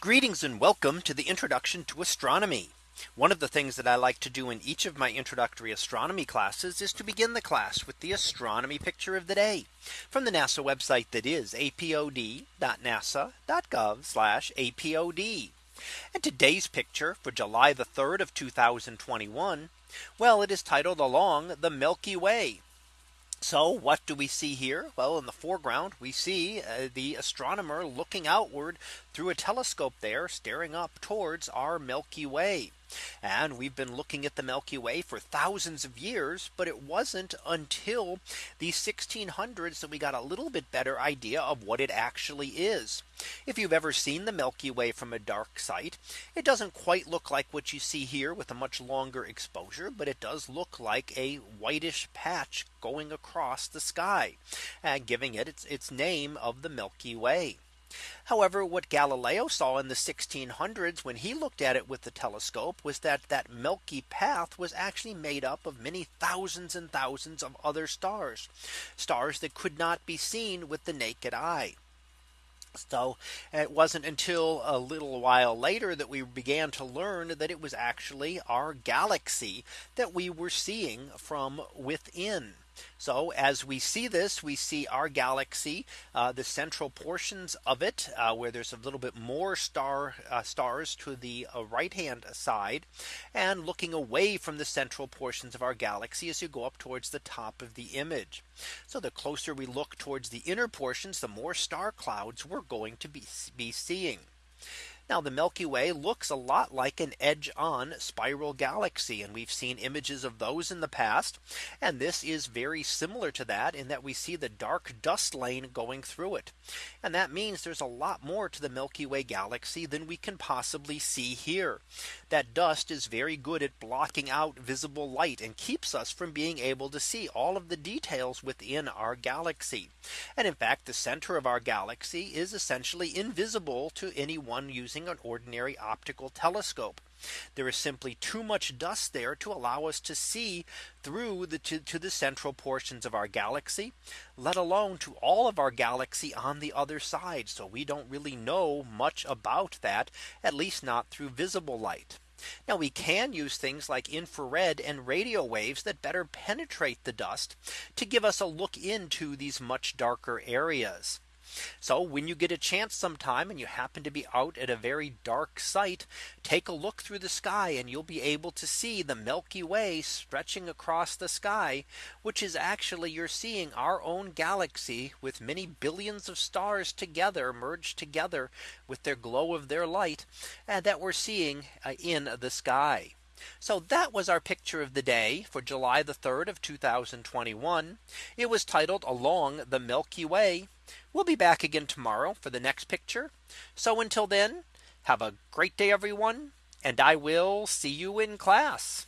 Greetings and welcome to the introduction to astronomy. One of the things that I like to do in each of my introductory astronomy classes is to begin the class with the astronomy picture of the day from the NASA website that is apod.nasa.gov apod. And today's picture for July the 3rd of 2021. Well, it is titled along the Milky Way. So what do we see here? Well, in the foreground, we see uh, the astronomer looking outward through a telescope there staring up towards our Milky Way. And we've been looking at the Milky Way for thousands of years, but it wasn't until the 1600s that we got a little bit better idea of what it actually is. If you've ever seen the Milky Way from a dark site, it doesn't quite look like what you see here with a much longer exposure, but it does look like a whitish patch going across the sky and giving it its, its name of the Milky Way. However, what Galileo saw in the 1600s when he looked at it with the telescope was that that milky path was actually made up of many thousands and thousands of other stars, stars that could not be seen with the naked eye. So it wasn't until a little while later that we began to learn that it was actually our galaxy that we were seeing from within. So as we see this, we see our galaxy, uh, the central portions of it, uh, where there's a little bit more star uh, stars to the uh, right hand side, and looking away from the central portions of our galaxy as you go up towards the top of the image. So the closer we look towards the inner portions, the more star clouds we're going to be, be seeing. Now the Milky Way looks a lot like an edge on spiral galaxy. And we've seen images of those in the past. And this is very similar to that in that we see the dark dust lane going through it. And that means there's a lot more to the Milky Way galaxy than we can possibly see here. That dust is very good at blocking out visible light and keeps us from being able to see all of the details within our galaxy. And in fact, the center of our galaxy is essentially invisible to anyone using using an ordinary optical telescope. There is simply too much dust there to allow us to see through the to, to, the central portions of our galaxy, let alone to all of our galaxy on the other side. So we don't really know much about that, at least not through visible light. Now we can use things like infrared and radio waves that better penetrate the dust to give us a look into these much darker areas. So when you get a chance sometime and you happen to be out at a very dark site, take a look through the sky and you'll be able to see the Milky Way stretching across the sky, which is actually you're seeing our own galaxy with many billions of stars together merged together with their glow of their light and that we're seeing uh, in the sky. So that was our picture of the day for July the 3rd of 2021. It was titled along the Milky Way. We'll be back again tomorrow for the next picture. So until then, have a great day, everyone. And I will see you in class.